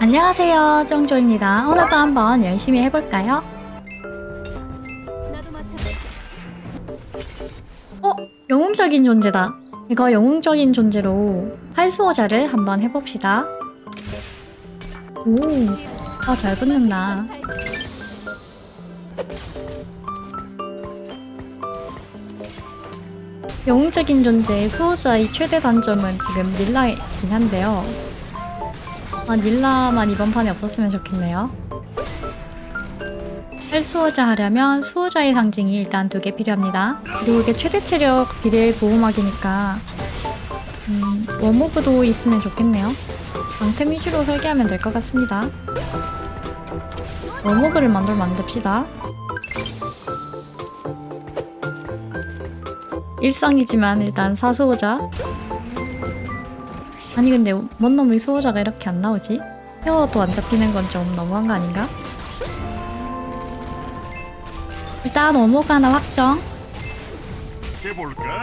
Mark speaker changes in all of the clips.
Speaker 1: 안녕하세요 쫑조입니다 오늘도 한번 열심히 해볼까요? 어? 영웅적인 존재다 이거 영웅적인 존재로 활수호자를 한번 해봅시다 오 아 잘 붙는다 영웅적인 존재의 수호자의 최대 단점은 지금 닐라이긴 한데요 아, 닐라만 이번 판에 없었으면 좋겠네요. 활수호자 하려면 수호자의 상징이 일단 두 개 필요합니다. 그리고 이게 최대 체력 비례 보호막이니까 음, 워모그도 있으면 좋겠네요. 방템 위주로 설계하면 될 것 같습니다. 워모그를 만들 만듭시다. 일상이지만 일단 사수호자 아니 근데 뭔 놈의 수호자가 이렇게 안 나오지? 헤어도 안 잡히는 건 좀 너무한 거 아닌가? 일단 어묵 하나 확정
Speaker 2: 해볼까?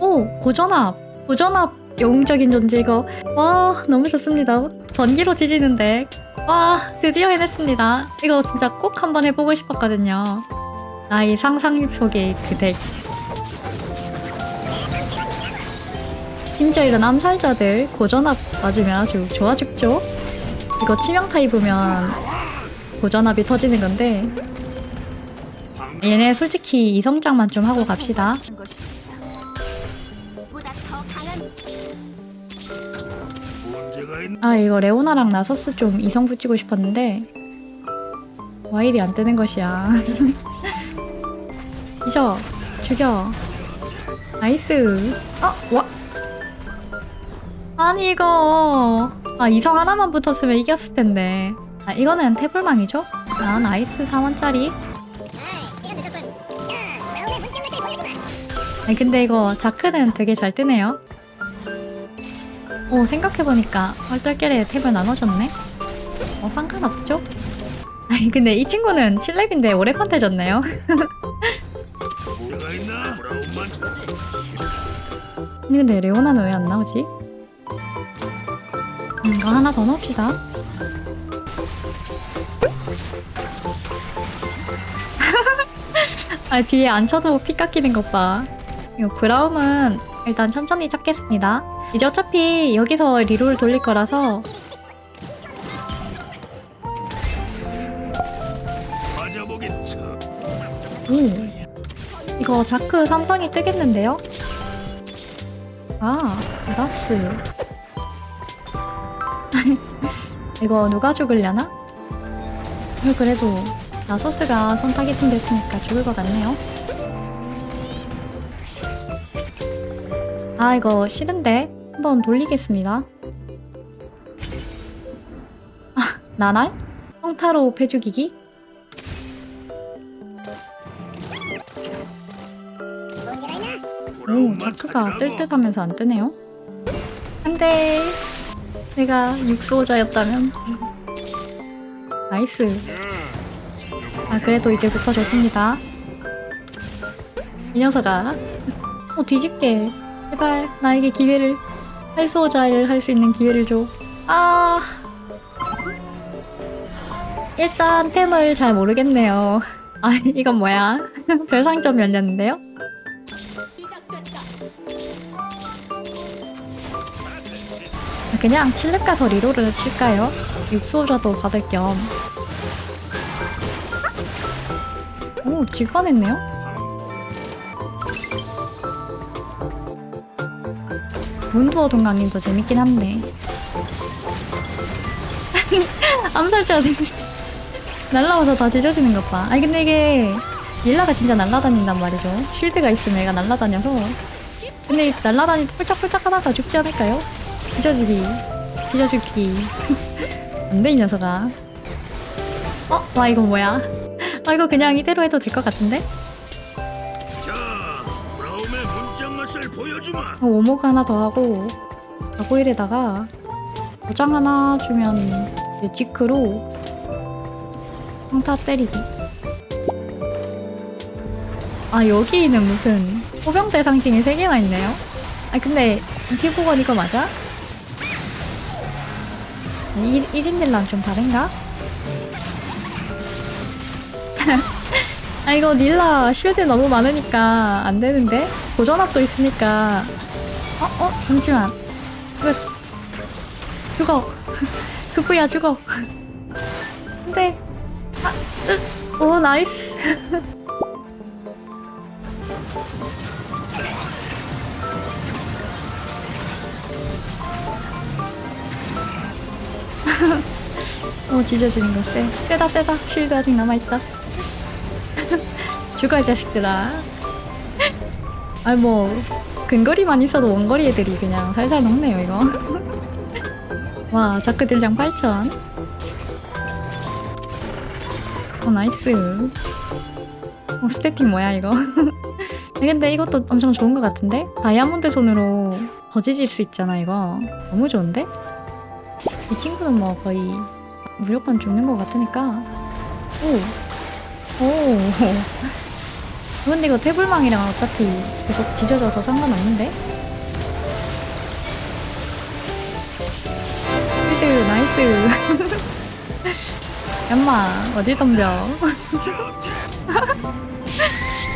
Speaker 1: 오! 고전압! 고전압 영웅적인 존재 이거 와 너무 좋습니다 번기로 지지는데 와 드디어 해냈습니다 이거 진짜 꼭 한번 해보고 싶었거든요 나의 상상 속의 그덱 심지어 이런 암살자들 고전압 맞으면 아주 좋아 죽죠? 이거 치명타 입으면 고전압이 터지는 건데 얘네 솔직히 이성장만 좀 하고 갑시다? 아 이거 레오나랑 나서스 좀 이성 붙이고 싶었는데 와일이 안 뜨는 것이야 뒤져 죽여 나이스 아 와. 아니 이거 아 이성 하나만 붙었으면 이겼을 텐데 아 이거는 태블망이죠? 아 나이스 4원짜리 아니 근데 이거 자크는 되게 잘 뜨네요 오 생각해보니까 얼떨결에 탭을 나눠줬네 어 상관없죠? 아니 근데 이 친구는 7렙인데 오래?
Speaker 2: 브라운만
Speaker 1: 아니 근데 레오나는 왜 안 나오지? 음, 이거 하나 더 넣읍시다 아 뒤에 안 쳐도 피 깎이는 것 봐 이거 브라움은 일단 천천히 찾겠습니다 이제 어차피 여기서 reroll 돌릴 거라서. 오 이거 자크 삼성이 뜨겠는데요? 아 라스 이거 누가 죽으려나? 어, 그래도 나서스가 선 targeting 됐으니까 죽을 것 같네요 아 이거 싫은데 한번 돌리겠습니다 아 나날? 성타로 패죽이기? 오, 자크가. 뜰 듯 하면서 안 뜨네요. 안돼. 내가 육수호자였다면. nice. 아, 그래도 이제부터 좋습니다. 이 녀석아. 어, 뒤집게. 제발, 나에게 기회를. 활수호자를 할 수 있는 기회를 줘. 아. 일단 템을 잘 모르겠네요. 아, 이건 뭐야. 별상점 열렸는데요? 그냥 칠렙 가서 리로를 칠까요? 육수호자도 받을 겸. 오, 질 뻔했네요? 문두어 동강님도 재밌긴 한데. 암살자들 날라와서 다 찢어지는 것 봐. 아니 근데 이게 릴라가 진짜 날라다닌단 말이죠. 쉴드가 있으면 얘가 날라다녀서. 근데 날라다니 폴짝폴짝 하다가 죽지 않을까요? 찢어지기 찢어죽기 안돼 이 녀석아 어? 와 이거 뭐야 아 이거 그냥 이대로 해도 될 것 같은데? 어, 오모가 하나 더 하고 가고일에다가 도장 하나 주면 이제 지크로 평타 때리기 아 여기는 무슨 호병대 상징이 3개나 있네요 아 근데 피부건 이거 맞아? 이, 이진들랑 좀 다른가? 아 이거 닐라 쉴드 너무 많으니까 안 되는데 고전압도 있으니까 어? 어? 잠시만 이거 죽어 그부야 죽어 안돼 아, 으, 오 나이스 오 지져지는 거 쎄. 세다 세다. shield 아직 남아있다. 죽어 이 자식들아. 아니 뭐 근거리만 있어도 원거리 애들이 그냥 살살 녹네요 이거. 와 자크 딜량 8000어 nice. 어 스태틱 뭐야 이거? 근데 이것도 엄청 좋은 것 같은데? 다이아몬드 손으로 거지질 수 있잖아 이거. 너무 좋은데? 이 친구는 뭐 거의 무조건 죽는 것 같으니까 오 오. 근데 이거 태불망이랑 어차피 계속 뒤져져서 상관없는데? shield nice. 얌마 어디 덤벼?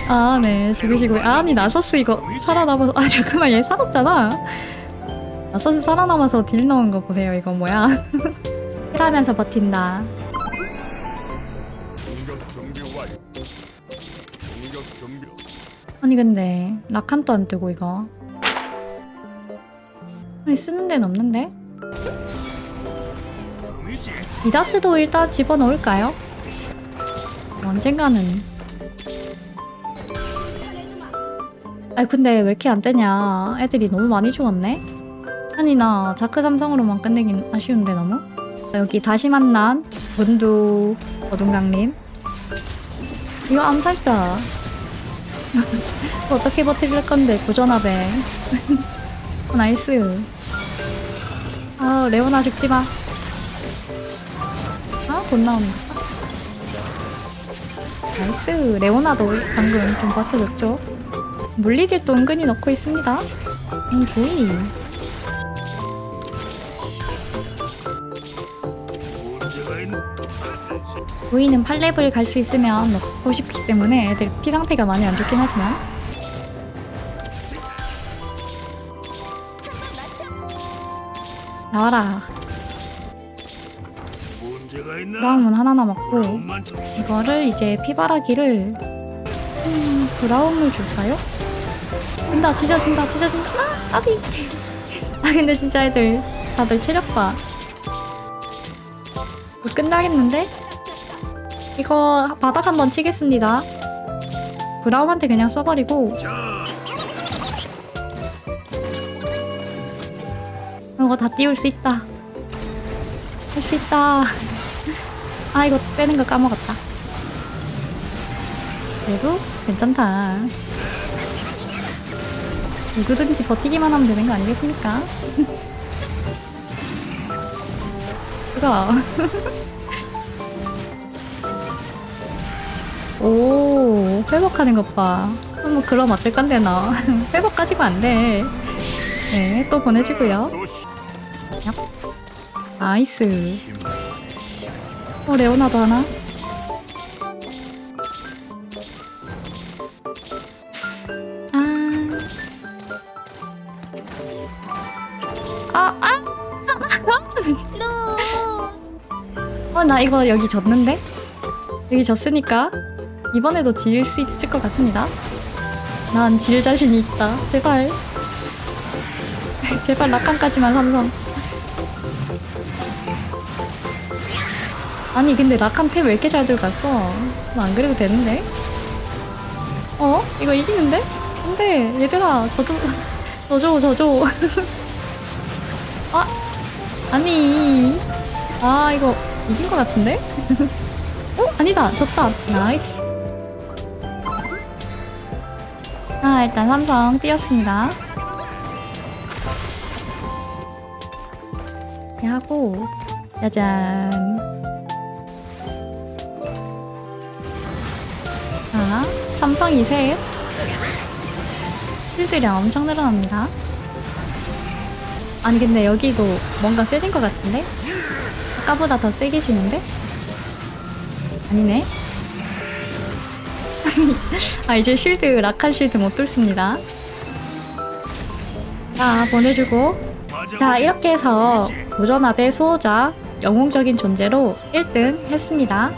Speaker 1: 아, 네 죽으시고 아, 아니 나서스 이거 살아남아서 아 잠깐만 얘 살았잖아. 나서스 살아남아서 딜 넣은 거 보세요 이거 뭐야? 힐하면서 버틴다. 아니 근데 라칸도 안 뜨고 이거 아니 쓰는 데는 없는데? 이다스도 일단 집어넣을까요? 언젠가는 아니 근데 왜 이렇게 안 뜨냐 애들이 너무 많이 죽었네 아니 나 자크 삼성으로만 끝내긴 아쉬운데 너무 여기 다시 만난 문도 어둠강림 이거 암살자 어떻게 버텨줄 건데 어, nice 아 레오나 죽지마 아, 못 나온다. nice. 레오나도 방금 좀 버텨줬죠. 물리딜도 은근히 넣고 있습니다. 음, 조이. 조이는 8렙을 갈 수 있으면 넣고 싶기 때문에 애들 피 상태가 많이 안 좋긴 하지만. 나와라. 브라움은 하나 남았고. 이거를 이제 피바라기를 음, 브라움을 줄까요? 진다 찢어진다 찢어진다 아 아비 아 근데 진짜 애들 다들 체력 봐 이거 끝나겠는데? 이거 바닥 한번 치겠습니다. 브라움한테 그냥 써버리고.
Speaker 2: 자,
Speaker 1: 이거 다 띄울 수 있다. 할 수 있다. 아 이거 빼는 거 까먹었다. 그래도 괜찮다. 누구든지 버티기만 하면 되는 거 아니겠습니까? 그거 오 회복하는 것 봐. 뭐 그럼 어쩔 건데 너. 회복 가지고 안 돼. 네 또 보내주고요.
Speaker 2: 도시
Speaker 1: nice. 어 레오나도 하나 나 이거 여기 졌는데? 여기 졌으니까 이번에도 질수 있을 것 같습니다. 난 질 자신이 있다. 제발. 제발 라칸까지만 삼성. 아니 근데 라칸 템왜 이렇게 잘 들어갔어? 뭐안 그래도 되는데? 어? 이거 이기는데? 안돼 얘들아 저도 저줘 저줘 아 아니 아 이거 이긴 것 같은데? 어? 아니다. 졌다. nice. 아 일단 삼성 띄웠습니다. 이렇게 하고 짜잔. 자 삼성이 셋 shield량 엄청 늘어납니다. 아니 근데 여기도 뭔가 세진 것 같은데? 아까보다 더 세게 지는데? 아니네. 아 이제 쉴드 락한 쉴드 못 뚫습니다. 자 보내주고 자 이렇게 해서 도전합의 수호자 영웅적인 존재로 1등 했습니다.